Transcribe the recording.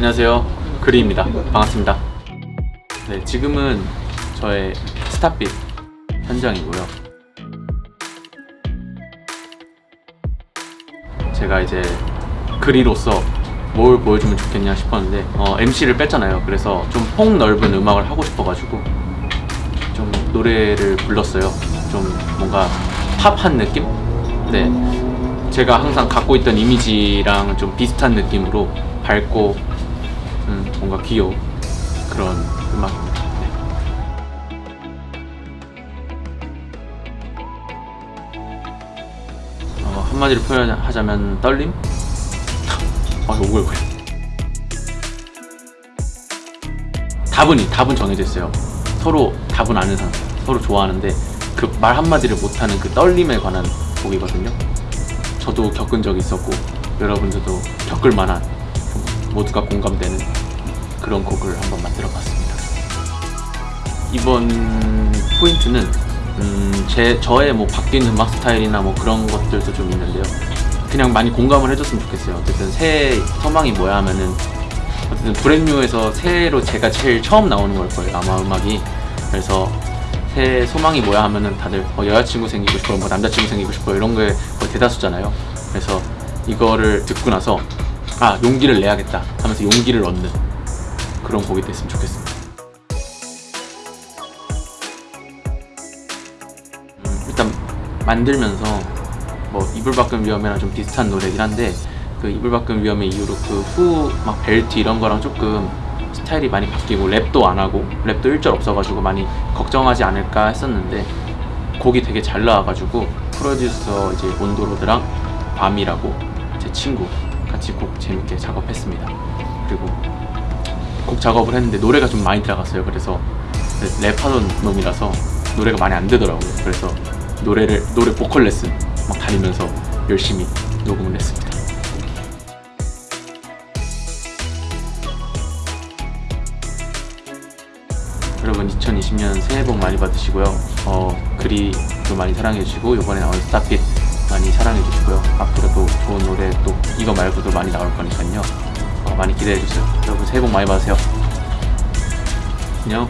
안녕하세요. 그리입니다. 반갑습니다. 네 지금은 저의 스타빛 현장이고요. 제가 이제 그리로서 뭘 보여주면 좋겠냐 싶었는데 어, MC를 뺐잖아요. 그래서 좀 폭넓은 음악을 하고 싶어가지고 좀 노래를 불렀어요. 좀 뭔가 팝한 느낌? 네. 제가 항상 갖고 있던 이미지랑 좀 비슷한 느낌으로 밝고 음, 뭔가 귀여운 그런 음악입니다 네. 어, 한마디로 표현하자면 떨림? 아 오글오글 답은 답은 정해져 있어요 서로 답은 아는 상태 서로 좋아하는데 그 말 한마디를 못하는 그 떨림에 관한 곡이거든요 저도 겪은 적이 있었고 여러분들도 겪을 만한 모두가 공감되는 그런 곡을 한번 만들어 봤습니다. 이번 포인트는 음, 제, 저의 뭐 바뀐 음악 스타일이나 뭐 그런 것들도 좀 있는데요. 그냥 많이 공감을 해줬으면 좋겠어요. 어쨌든 새해 소망이 뭐야 하면은 어쨌든 브랜뉴에서 새해로 제가 제일 처음 나오는 걸 거예요 아마 음악이. 그래서 새해 소망이 뭐야 하면은 다들 뭐 여자친구 생기고 싶어 뭐 남자친구 생기고 싶어 이런 게 거의 대다수잖아요. 그래서 이거를 듣고 나서 아 용기를 내야겠다 하면서 용기를 얻는 그런 곡이 됐으면 좋겠습니다. 음, 일단 만들면서 뭐 이불 밖은 위험해랑 좀 비슷한 노래긴 한데 그 이불 밖은 위험해 이후로 그 후 막 벨트 이런 거랑 조금 스타일이 많이 바뀌고 랩도 안 하고 랩도 일절 없어가지고 많이 걱정하지 않을까 했었는데 곡이 되게 잘 나와가지고 프로듀서 이제 온도로드랑 밤이라고 제 친구 같이 곡 재밌게 작업했습니다. 그리고 곡 작업을 했는데 노래가 좀 많이 들어갔어요. 그래서 랩하던 놈이라서 노래가 많이 안 되더라고요. 그래서 노래를 노래 보컬 레슨 막 다니면서 열심히 녹음을 했습니다. 여러분 2020년 새해 복 많이 받으시고요. 어, 그리도 많이 사랑해주시고 이번에 나온 스타핏 많이 사랑해주시고요. 앞으로도 좋은 노래 또 이거 말고도 많이 나올 거니까요. 어, 많이 기대해주세요. 여러분 새해 복 많이 받으세요. 안녕